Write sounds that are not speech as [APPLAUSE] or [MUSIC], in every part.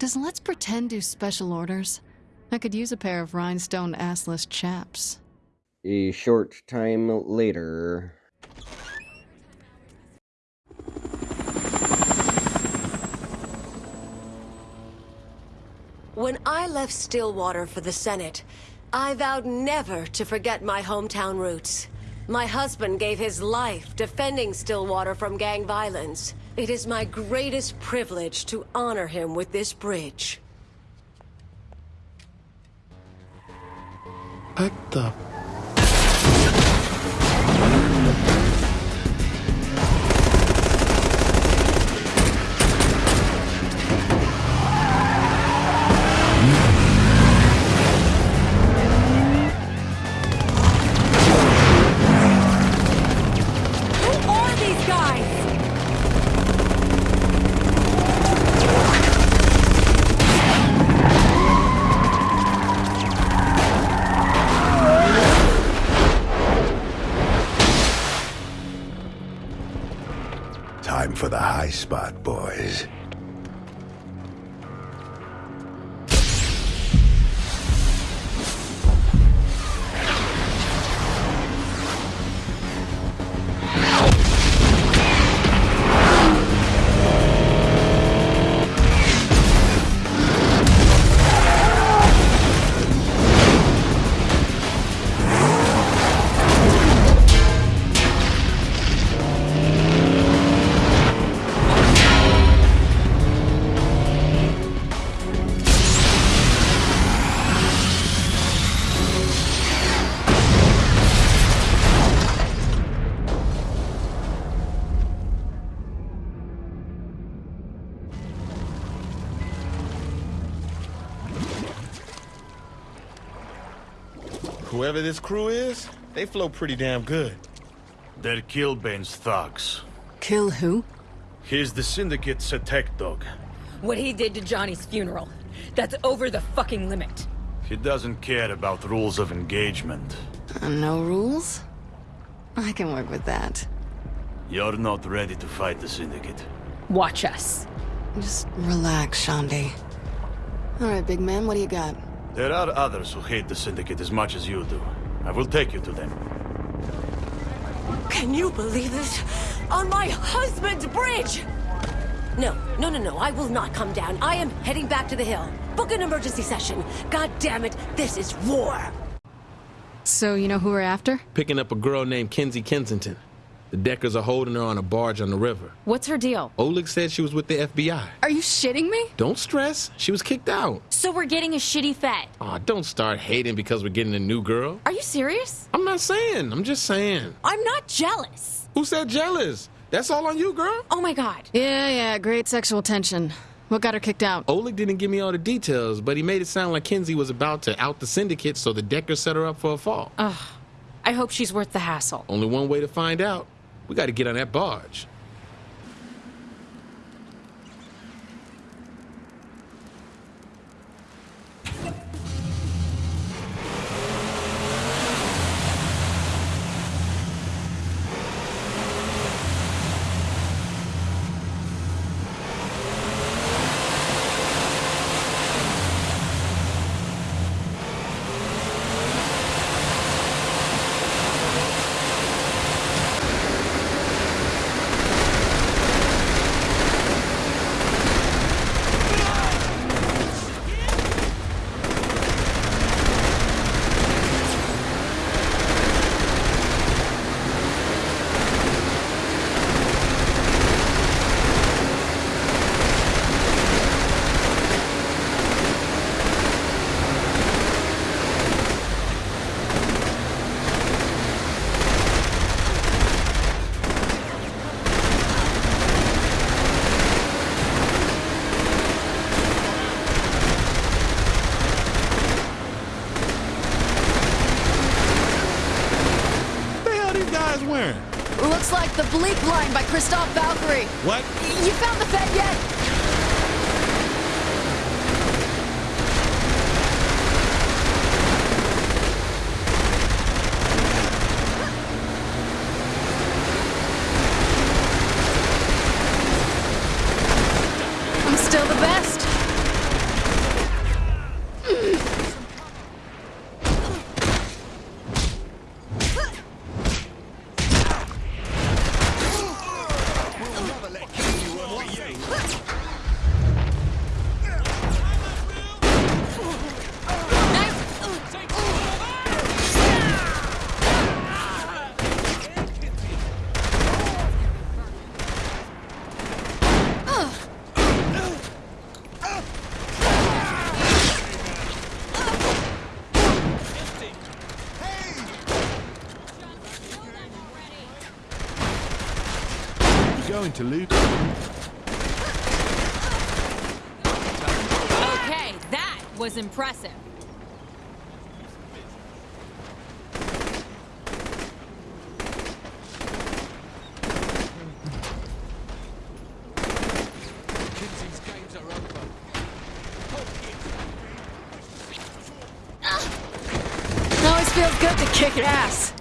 Does Let's Pretend do special orders? I could use a pair of rhinestone assless chaps. A short time later. When I left Stilwater for the Senate, I vowed never to forget my hometown roots. My husband gave his life defending Stilwater from gang violence. It is my greatest privilege to honor him with this bridge. What the spot, boys. Whoever this crew is, they flow pretty damn good. They're Killbane's thugs. Kill who? He's the Syndicate's attack dog. What he did to Johnny's funeral. That's over the fucking limit. He doesn't care about rules of engagement. Uh, no rules? I can work with that. You're not ready to fight the Syndicate. Watch us. Just relax, Shaundi. All right, big man, what do you got? There are others who hate the Syndicate as much as you do. I will take you to them. Can you believe this? On my husband's bridge! No, no, no, no, I will not come down. I am heading back to the hill. Book an emergency session. God damn it, this is war! So, you know who we're after? Picking up a girl named Kinzie Kensington. The Deckers are holding her on a barge on the river. What's her deal? Oleg said she was with the FBI. Are you shitting me? Don't stress. She was kicked out. So we're getting a shitty fed. Aw, don't start hating because we're getting a new girl. Are you serious? I'm not saying. I'm just saying. I'm not jealous. Who said jealous? That's all on you, girl. Oh my god. Yeah, yeah, great sexual tension. What got her kicked out? Oleg didn't give me all the details, but he made it sound like Kinzie was about to out the syndicate, so the Deckers set her up for a fall. Ugh. I hope she's worth the hassle. Only one way to find out. We got to get on that barge. What the hell these guys wearing? Looks like the bleep by Christoph Valkyrie. What? You found the Fed yet? Was impressive. It always feels good to kick ass.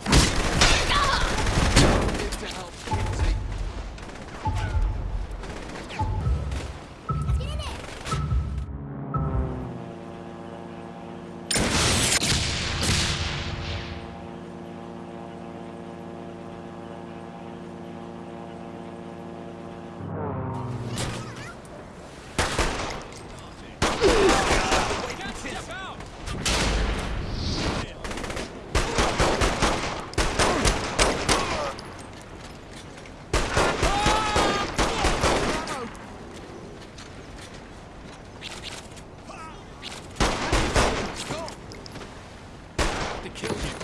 to kill you.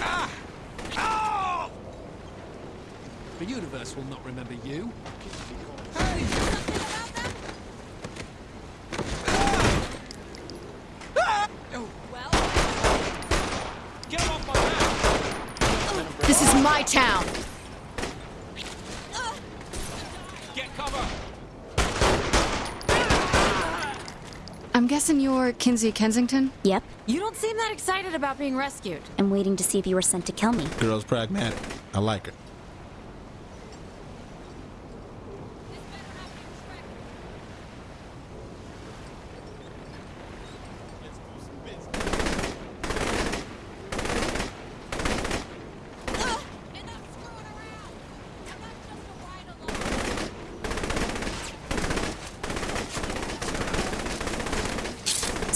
Ah! The universe will not remember you. Get off my back! This is my town. Get cover! I'm guessing you're Kinzie Kensington? Yep. You don't seem that excited about being rescued. I'm waiting to see if you were sent to kill me. Girl's pragmatic. I like her.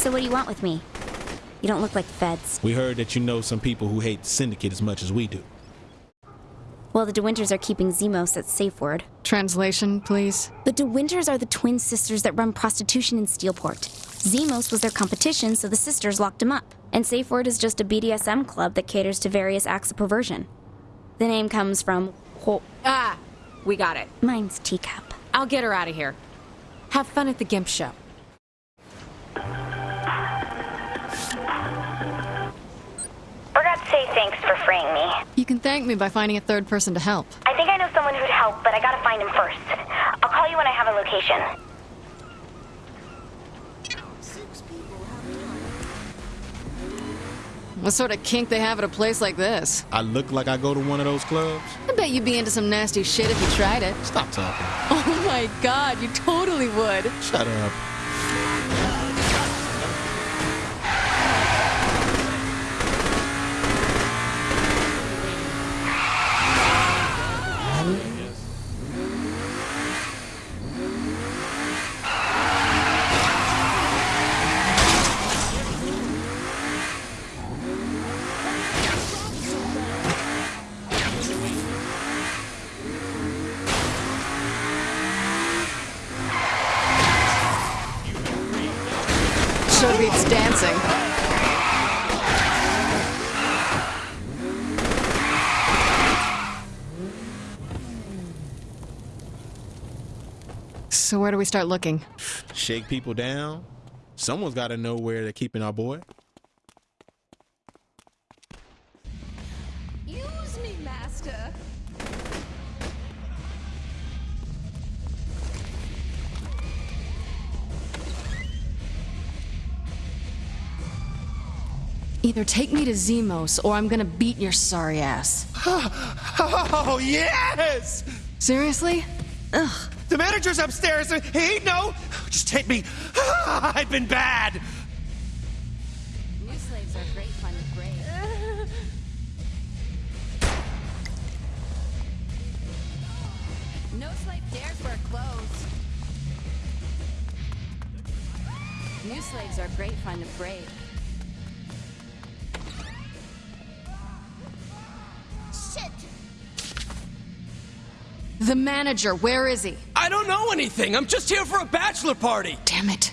So what do you want with me? You don't look like the feds. We heard that you know some people who hate the Syndicate as much as we do. Well, the DeWynters are keeping Zimos at safe word. Translation, please. The DeWynters are the twin sisters that run prostitution in Steelport. Zimos was their competition, so the sisters locked him up. And Safe Word is just a BDSM club that caters to various acts of perversion. The name comes from Ho- ah, we got it. mine's teacup. I'll get her out of here. Have fun at the Gimp show. Thanks freeing me. You can thank me by finding a third person to help. I think I know someone who'd help, but I gotta find him first. I'll call you when I have a location. What sort of kink they have at a place like this? I look like I go to one of those clubs. I bet you'd be into some nasty shit if you tried it. Stop talking. [LAUGHS] Oh my god, you totally would. Shut up. Show beats dancing. So where do we start looking? Shake people down. Someone's got to know where they're keeping our boy. Either take me to Zimos or I'm gonna beat your sorry ass. [LAUGHS] Oh, yes! Seriously? Ugh. The manager's upstairs. He no. Just take me. [LAUGHS] I've been bad. New slaves are great fun to break. No slave dares wear clothes. New slaves are great fun to break. The manager, where is he? I don't know anything. I'm just here for a bachelor party. Damn it.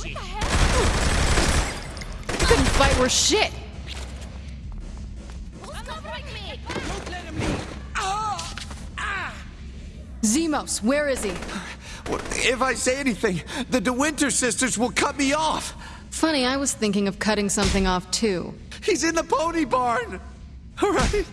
Saw that shit. Couldn't fight worth shit. Don't let him leave. Oh! Ah! Zimos, where is he? If I say anything, the DeWynter sisters will cut me off. Funny, I was thinking of cutting something off too. He's in the pony barn. All right.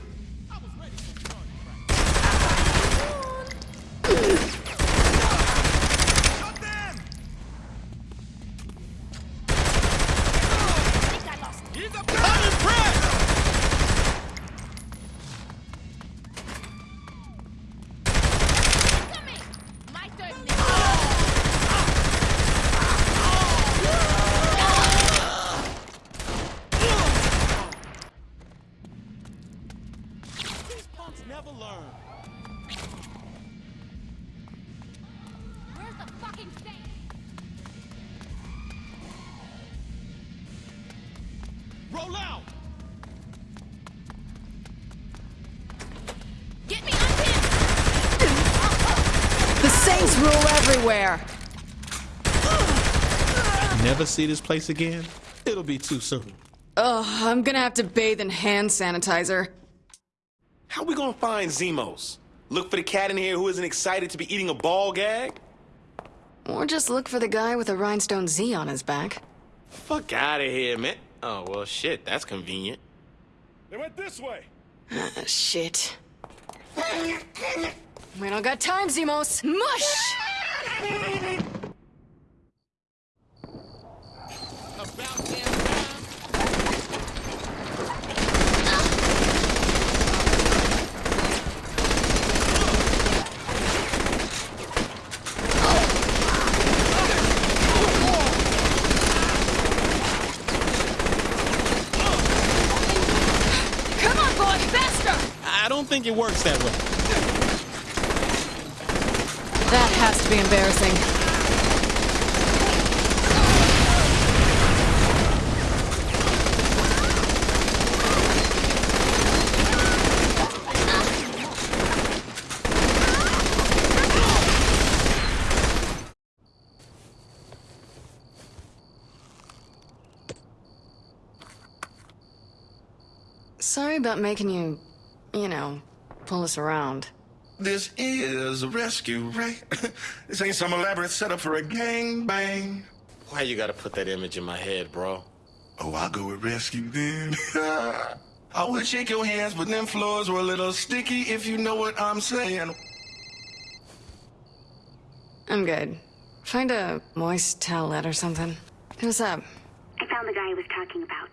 Never see this place again? It'll be too soon. Ugh, I'm gonna have to bathe in hand sanitizer. How we gonna find Zimos? Look for the cat in here who isn't excited to be eating a ball gag? Or just look for the guy with a rhinestone Z on his back. Fuck out of here, man. Oh, well, shit, that's convenient. They went this way. Ah, shit. We don't got time, Zimos. Mush! About damn time. Come on, boy, faster! I that way. That has to be embarrassing. Sorry about making you, you know, pull us around. This is a rescue, right? [LAUGHS] this ain't some elaborate setup for a gang bang. Why you gotta put that image in my head, bro? Oh, I'll go with rescue then. [LAUGHS] I would shake your hands, but them floors were a little sticky, if you know what I'm saying. I'm good. Find a moist towelette or something. Who's up? I found the guy I was talking about.